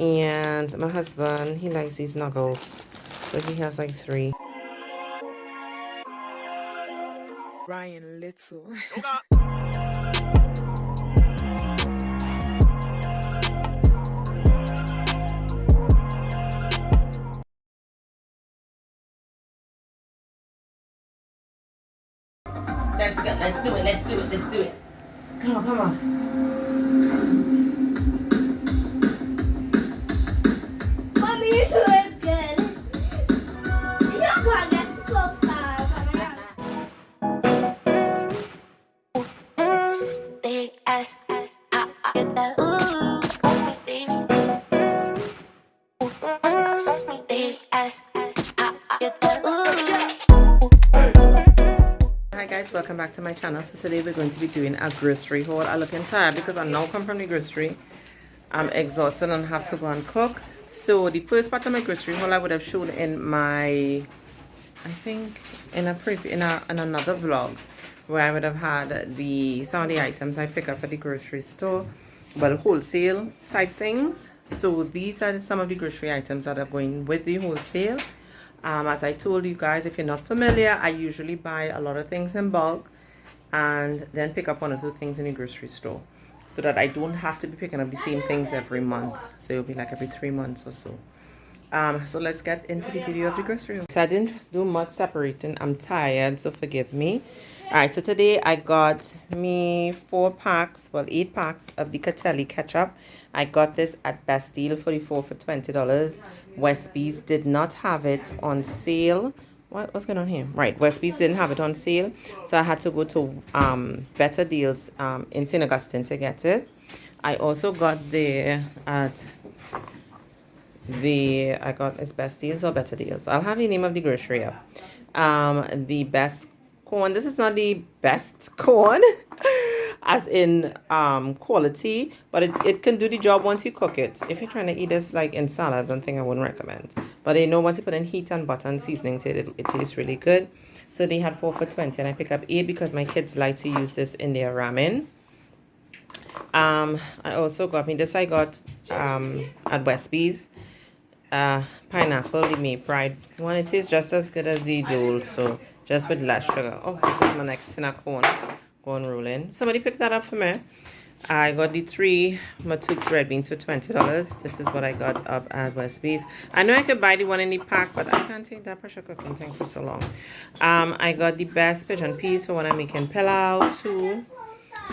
And my husband, he likes these nuggles. So he has like three. Ryan Little. Let's go. Let's do it. Let's do it. Let's do it. Come on, come on. Welcome back to my channel. So today we're going to be doing a grocery haul. i look tired because I now come from the grocery. I'm exhausted and have to go and cook. So the first part of my grocery haul I would have shown in my, I think in a pre in a in another vlog where I would have had the some of the items I pick up at the grocery store, well wholesale type things. So these are some of the grocery items that are going with the wholesale. Um, as I told you guys, if you're not familiar, I usually buy a lot of things in bulk and then pick up one or two things in the grocery store so that I don't have to be picking up the same things every month. So it'll be like every three months or so. Um, so let's get into the video of the grocery. haul. So I didn't do much separating. I'm tired, so forgive me. All right, so today I got me four packs, well, eight packs of the Catelli ketchup. I got this at Best Deal 44 for $20. Westby's did not have it on sale. What, what's going on here? Right, Westby's didn't have it on sale. So I had to go to um, Better Deals um, in St. Augustine to get it. I also got there at the I got it's best deals or better deals. I'll have the name of the grocery up. Um, the best corn. This is not the best corn, as in um quality, but it, it can do the job once you cook it. If you're trying to eat this like in salads and thing, I wouldn't recommend. But I know once you put in heat and butter and seasoning to it, it, it tastes really good. So they had four for twenty, and I pick up eight because my kids like to use this in their ramen. Um, I also got me this. I got um at Westby's uh pineapple the May Pride one. It tastes just as good as the Dole, so just with less sugar. Oh, this is my next tin of corn rolling. Somebody picked that up for me. I got the three Matouk's red beans for twenty dollars. This is what I got up at Westby's. I know I could buy the one in the pack, but I can't take that pressure cooking thing for so long. Um, I got the best pigeon peas for when I'm making pilau. Two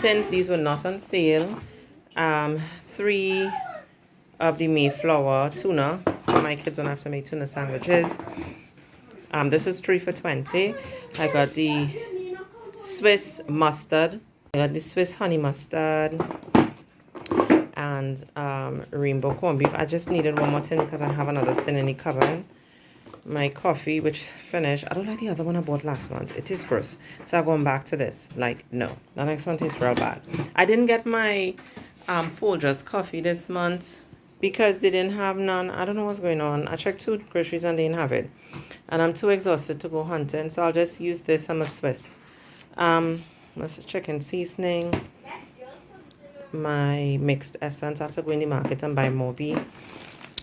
tins. These were not on sale. Um, three of the Mayflower tuna. My kids don't have to make tuna sandwiches. Um, this is three for 20. I got the Swiss mustard. I got the Swiss honey mustard and um, rainbow corned beef. I just needed one more tin because I have another tin in the cupboard. My coffee, which finished. I don't like the other one I bought last month. It is gross. So I'm going back to this. Like, no. The next one tastes real bad. I didn't get my um, Folgers coffee this month because they didn't have none. I don't know what's going on. I checked two groceries and they didn't have it. And I'm too exhausted to go hunting, so I'll just use this. I'm a Swiss. Um, let's chicken seasoning. My mixed essence. I have to go in the market and buy Moby.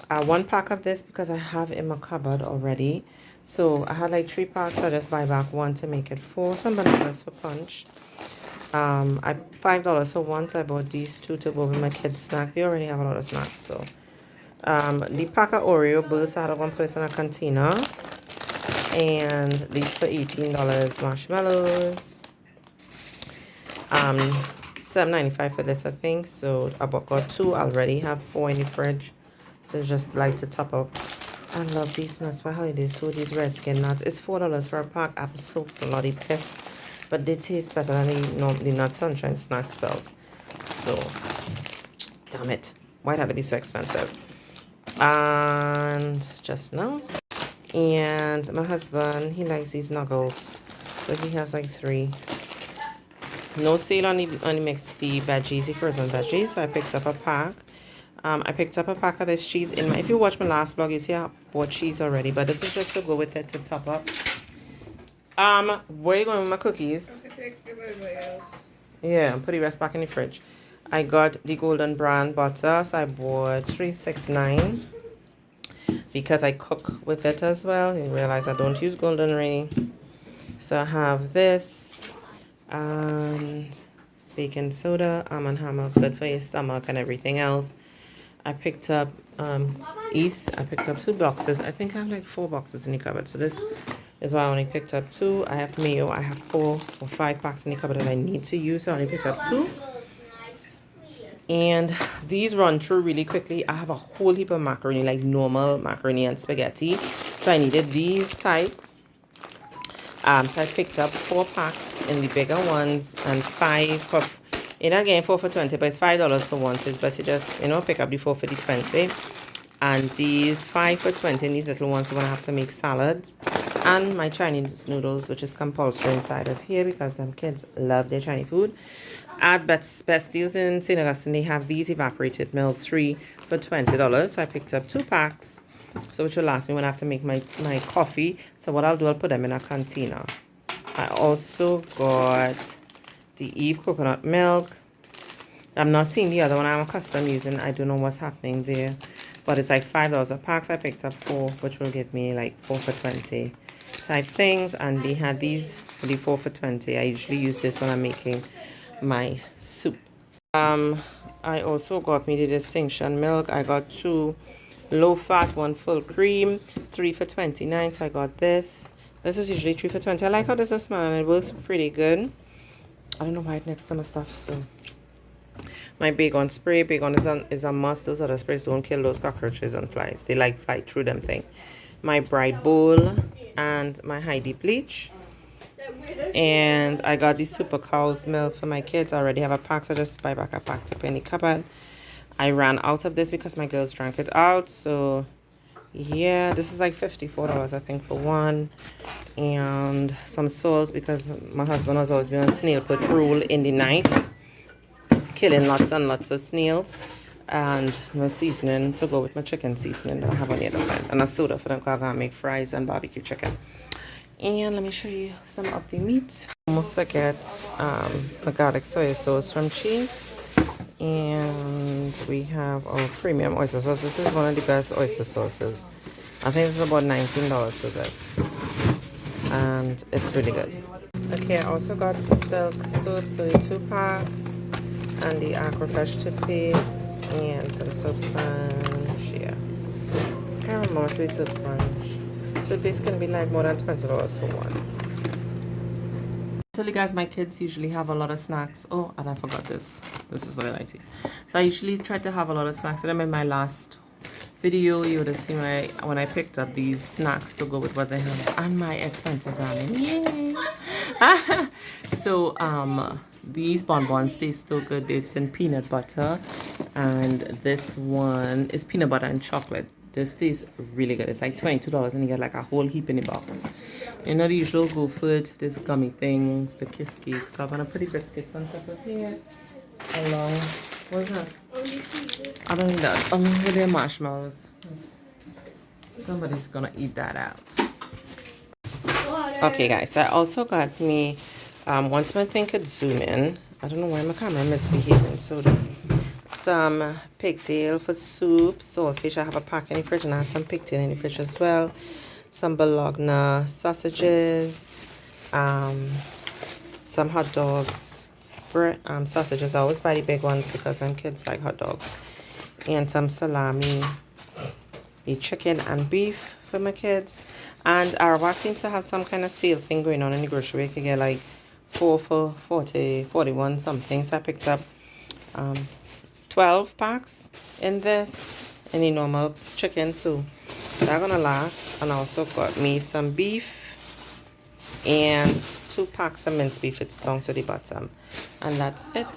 Uh, one pack of this because I have in my cupboard already. So I had like three packs. I just buy back one to make it four. Some bananas for punch um i five dollars so once i bought these two to go with my kids snack they already have a lot of snacks so um the pack of oreo bursts i had one place in a container and these for 18 dollars marshmallows um 7.95 for this i think. So i got two. I already have four in the fridge. So just like to top up. I love these nuts. For holidays. So these red skin nuts. It's four dollars for a pack. I'm so bloody pissed. But they taste better than the, no, the nut sunshine snack sells. So damn it. Why had to be so expensive? And just now. And my husband he likes these nuggles. So he has like three no sale on the on the mix the veggies the frozen veggies so i picked up a pack um, I picked up a pack of this cheese in my if you watch my last vlog you see I bought cheese already but this is just to go with it to top up um, where are you going with my cookies? I could take give everybody else. Yeah, put the rest back in the fridge. I got the Golden Brand butter, so I bought 369 because I cook with it as well. You realize I don't use Golden Ray. So I have this and baking soda, Arm and Hammer, good for your stomach and everything else. I picked up um, East. I picked up two boxes. I think I have like four boxes in the cupboard. So this is why I only picked up two. I have mayo. I have four or five packs in the cupboard that I need to use. So I only picked up two. And these run through really quickly. I have a whole heap of macaroni, like normal macaroni and spaghetti. So I needed these type. Um, so I picked up four packs in the bigger ones and five for, know, again, four for 20, but it's $5 for one. So it's best to just, you know, pick up the four for the 20. And these five for 20, these little ones, we're going to have to make salads. And my Chinese noodles, which is compulsory inside of here because them kids love their Chinese food. At Best, Best Deals in St. Augustine, they have these evaporated milk, three for $20. So I picked up two packs so which will last me when I have to make my, my coffee. So what I'll do, I'll put them in a container. I also got the Eve coconut milk. I'm not seeing the other one I'm accustomed using. I don't know what's happening there. But it's like $5 a pack. So I picked up four, which will give me like 4 for 20 type things. And they had these for the 4 for 20. I usually use this when I'm making my soup. Um, I also got me the distinction milk. I got two low fat one full cream three for 29 so i got this. This is usually three for 20 i like how this is smell and it works pretty good. I don't know why it next to my stuff so. My Baygon spray Baygon is, on, is a must. Those other sprays don't kill those cockroaches and flies. They like fly through them thing. My bright bowl and my heidi bleach. And i got the super cow's milk for my kids. I already have a pack so I just buy back a pack to the cupboard I ran out of this because my girls drank it out. So yeah, this is like $54 I think for one. And some sauce because my husband has always been on snail patrol in the night. Killing lots and lots of snails. And my seasoning to go with my chicken seasoning that I have on the other side. And a soda for them because I'm going to make fries and barbecue chicken. And let me show you some of the meat. Almost forget um, the garlic soy sauce from Cheese and we have our premium oyster sauce. This is one of the best oyster sauces. I think is about 19 dollars for this. And it's really good. Okay i also got silk soap so two packs and the aquafresh toothpaste and some soap sponge yeah. I can't remember three soap sponge. Toothpaste can be like more than 20 dollars for one tell you guys my kids usually have a lot of snacks. Oh and i forgot this. This is what i like to eat. so i usually try to have a lot of snacks. With them in my last video you would have seen when i when i picked up these snacks to go with what they have. And my expensive ramen. Yay! So um these bonbons taste so good. It's in peanut butter. And this one is peanut butter and chocolate this tastes really good. It's like 22 dollars and you get like a whole heap in the box. You know the usual go food this gummy things the kiss cake so i'm gonna put the biscuits on top of here along what's that. I don't need that. Along with their marshmallows. Somebody's gonna eat that out. Okay guys i also got me um once my thing could zoom in i don't know why my camera misbehaving so some pigtail for soup, saltfish. I have a pack in the fridge and I have some pigtail in the fridge as well. Some bologna sausages, um, some hot dogs, um, sausages. I always buy the big ones because some kids like hot dogs. And some salami, the chicken and beef for my kids. And Arawak seems to have some kind of sale thing going on in the grocery. You can get like 4 for 40, 41 something. So I picked up um, 12 packs in this. Any normal chicken so they're gonna last. And also got me some beef and two packs of minced beef it's down to the bottom. And that's it